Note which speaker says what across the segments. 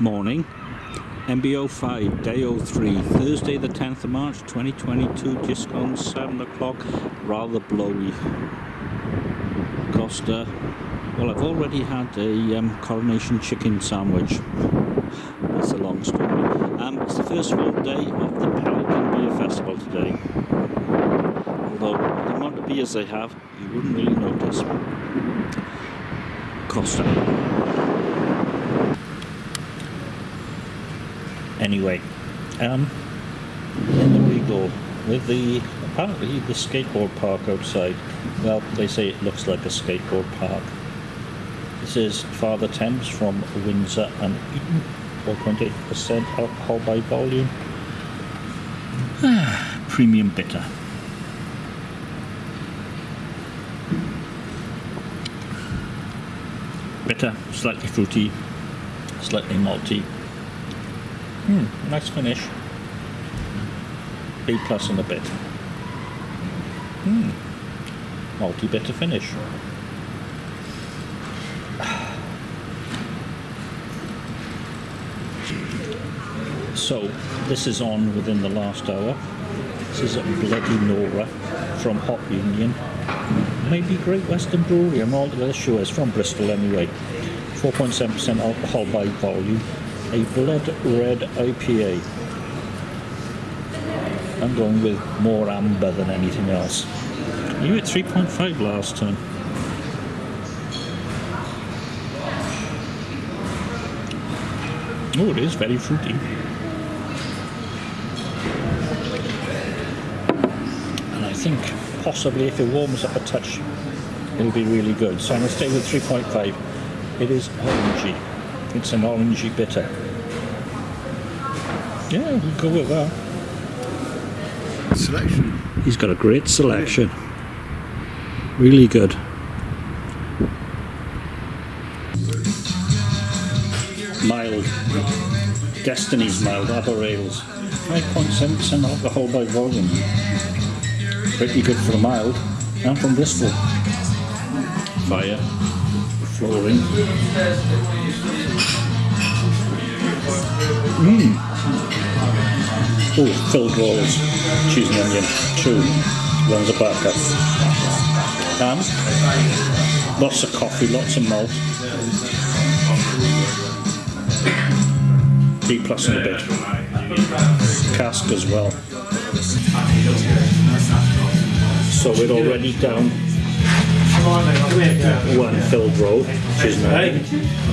Speaker 1: morning. MBO 5, day 03, Thursday the 10th of March 2022, just gone 7 o'clock, rather blowy. Costa, well I've already had a um, coronation chicken sandwich. That's a long story. Um, it's the first full day of the Pelican Beer Festival today. Although the amount of beers they have, you wouldn't really notice. Costa. Anyway, um, in the go with the apparently the skateboard park outside. Well, they say it looks like a skateboard park. This is Father Thames from Windsor and Eton, 4.8% alcohol by volume. Premium bitter. Bitter, slightly fruity, slightly malty. Hmm, nice finish. B plus and a bit. Hmm, malty bitter finish. So, this is on within the last hour. This is a Bloody Nora from Hop Union. Maybe Great Western Brewery, I'm not sure. It's from Bristol anyway. 4.7% alcohol by volume. A blood red IPA. I'm going with more amber than anything else. You at 3.5 last time. Oh, it is very fruity. And I think possibly if it warms up a touch, it'll be really good. So I'm going to stay with 3.5. It is orangey. It's an orangey bitter. Yeah, we'll go with that.
Speaker 2: Selection.
Speaker 1: He's got a great selection. Really good. Mild. Destiny's mild, Arbor Ales. 5.7% alcohol by volume. Pretty good for a mild. And from Bristol. Fire. Flooring. Mmm. Oh, filled rolls. Cheese and onion. Two. One's a backup. And lots of coffee, lots of malt. B plus in a bit. Cask as well. So we're already down one filled which is.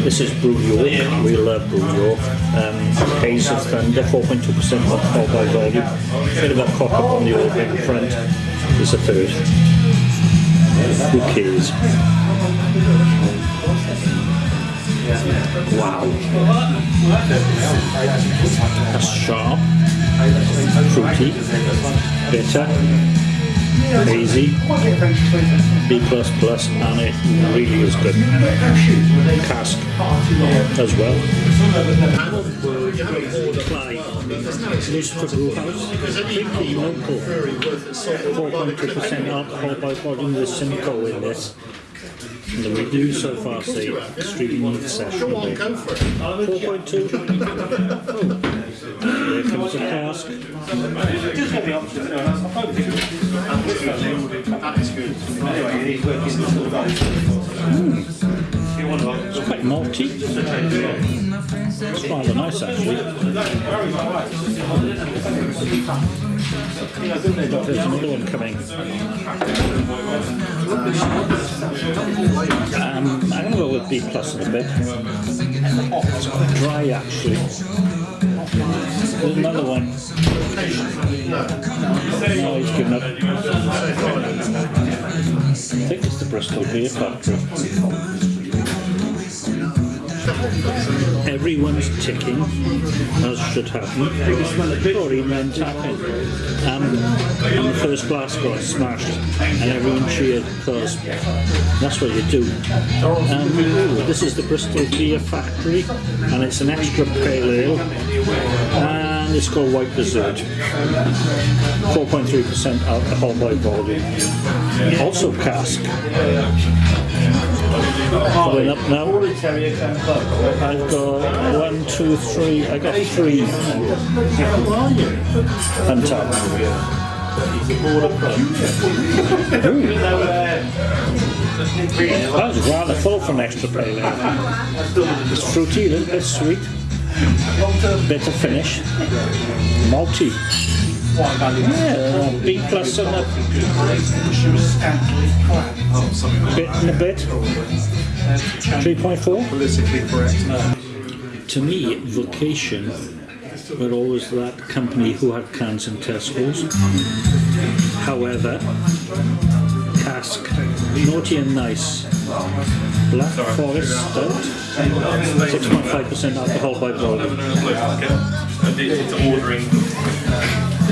Speaker 1: This is Brew York, we love Brew York. Um, Haze of Thunder, 4.2% alcohol by volume. Bit of a cock up on the old bit front. Is a third. Who cares? Wow. That's sharp, fruity, bitter, hazy, B++, and it really is good. Cask as well. Lucifer Brewhouse, pretty local. 4.2% alcohol by volume with Simcoe in this. And the review so far say extremely sessionable. 4.2. Oh, there comes a It's quite malty. It's rather nice actually. There's another one coming. Um, I'm going to go with B plus a bit. It's quite dry actually. There's another one. No, he's given up. I think it's the Bristol Beer Factory. Everyone's ticking, as should happen, or even tapping. Um, and the first glass got smashed, and everyone cheered because that's what you do. Um, this is the Bristol Beer Factory, and it's an extra pale ale, and it's called White Dessert. 4.3% alcohol by volume. Also cask. Going up now. I've got one, two, three. I got three on top. That was rather full for an extra ale. It's fruity, a little bit sweet, bit of finish, malty. B plus on a bit and a bit. 3.4.
Speaker 2: Politically correct.
Speaker 1: To me, Vocation were always that company who had cans in Tesco's. However, cask, naughty and nice, Black Forest Stout, 6.5% alcohol by volume.
Speaker 3: It's ordering.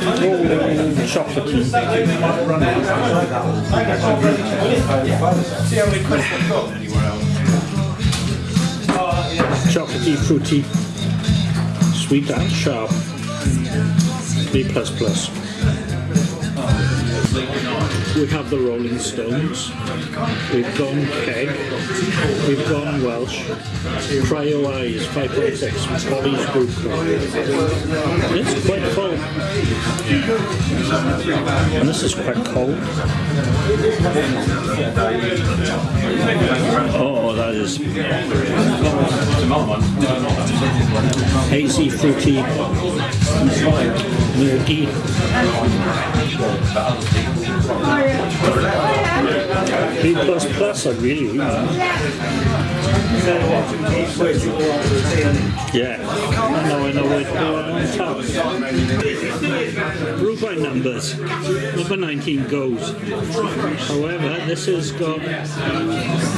Speaker 1: Chocolatey, chocolatey, fruity, sweet and sharp. B plus plus. We have the Rolling Stones. We've gone Keg. We've gone Welsh. Cryo Eyes 5.6. Polly's Brew Co. It's quite full. And this is quite cold. Oh, that is hazy, fruity, milky. B plus plus, I really. Yeah, I know, I know where to top. By numbers. Number 19 goes. However, this has got,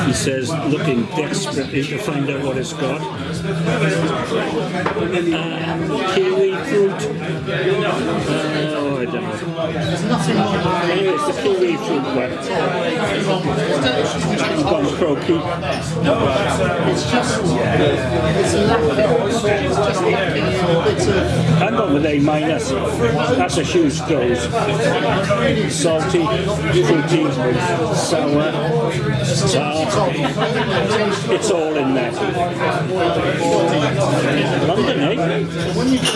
Speaker 1: he says, looking desperately to find out what it's got. Um, kiwi fruit. Uh, oh, I don't know. It's the kiwi fruit one. It's
Speaker 4: just, it's lacking, it's just in bits of
Speaker 1: I'm going with A minus. That's a huge dose. Salty, fruity, sour, tart. It's all in there. London, eh?